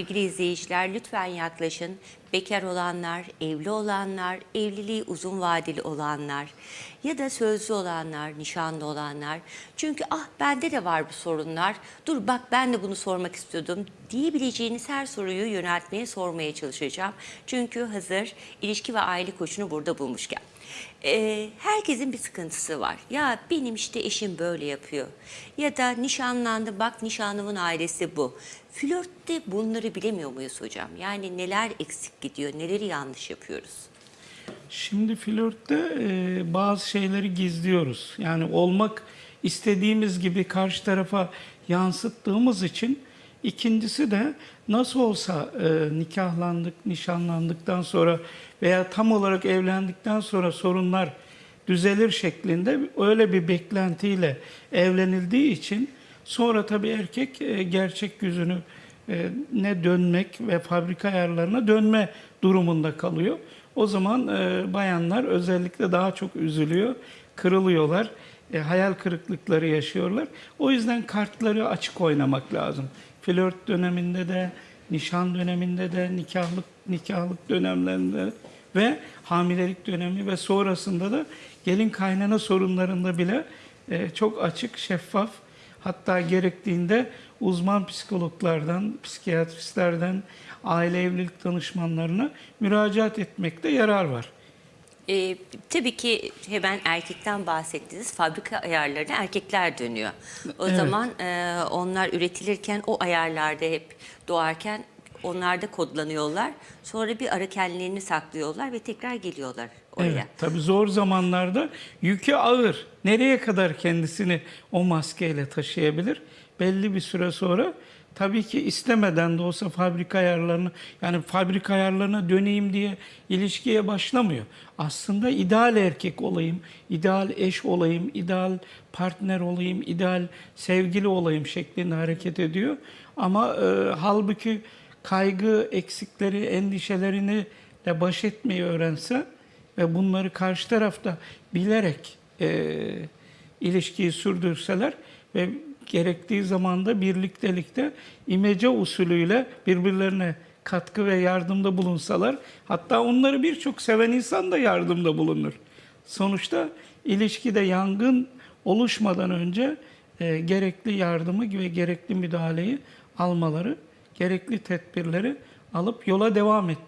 Sevgili izleyiciler lütfen yaklaşın. Bekar olanlar, evli olanlar, evliliği uzun vadeli olanlar ya da sözlü olanlar, nişanlı olanlar. Çünkü ah bende de var bu sorunlar. Dur bak ben de bunu sormak istiyordum diyebileceğiniz her soruyu yöneltmeye sormaya çalışacağım. Çünkü hazır ilişki ve aile koçunu burada bulmuşken. Ee, herkesin bir sıkıntısı var. Ya benim işte eşim böyle yapıyor. Ya da nişanlandı bak nişanlımın ailesi bu. Flörtte bunları bilemiyor muyuz hocam? Yani neler eksik gidiyor, neleri yanlış yapıyoruz? Şimdi flörtte e, bazı şeyleri gizliyoruz. Yani olmak istediğimiz gibi karşı tarafa yansıttığımız için ikincisi de nasıl olsa e, nikahlandık, nişanlandıktan sonra veya tam olarak evlendikten sonra sorunlar düzelir şeklinde öyle bir beklentiyle evlenildiği için sonra tabii erkek e, gerçek yüzünü e, ne dönmek ve fabrika ayarlarına dönme durumunda kalıyor. O zaman e, bayanlar özellikle daha çok üzülüyor, kırılıyorlar, e, hayal kırıklıkları yaşıyorlar. O yüzden kartları açık oynamak lazım. Flört döneminde de, nişan döneminde de, nikahlık nikahlık dönemlerinde ve hamilelik dönemi ve sonrasında da gelin kaynana sorunlarında bile e, çok açık, şeffaf Hatta gerektiğinde uzman psikologlardan, psikiyatristlerden, aile evlilik danışmanlarına müracaat etmekte yarar var. Ee, tabii ki hemen erkekten bahsettiniz. Fabrika ayarlarına erkekler dönüyor. O Evet. zaman e, onlar üretilirken o ayarlarda hep doğarken onlar da kodlanıyorlar. Sonra bir ara kendilerini saklıyorlar ve tekrar geliyorlar oraya. Evet, tabii zor zamanlarda yükü ağır. Nereye kadar kendisini o maskeyle taşıyabilir? Belli bir süre sonra tabii ki istemeden de olsa fabrika ayarlarını yani fabrika ayarlarına döneyim diye ilişkiye başlamıyor. Aslında ideal erkek olayım, ideal eş olayım, ideal partner olayım, ideal sevgili olayım şeklinde hareket ediyor. Ama e, halbuki kaygı, eksikleri, endişelerini de baş etmeyi öğrense ve bunları karşı tarafta bilerek e, ilişkiyi sürdürseler ve gerektiği zamanda birliktelikte imece usulüyle birbirlerine katkı ve yardımda bulunsalar hatta onları birçok seven insan da yardımda bulunur. Sonuçta ilişkide yangın oluşmadan önce e, gerekli yardımı ve gerekli müdahaleyi almaları, gerekli tedbirleri alıp yola devam etmek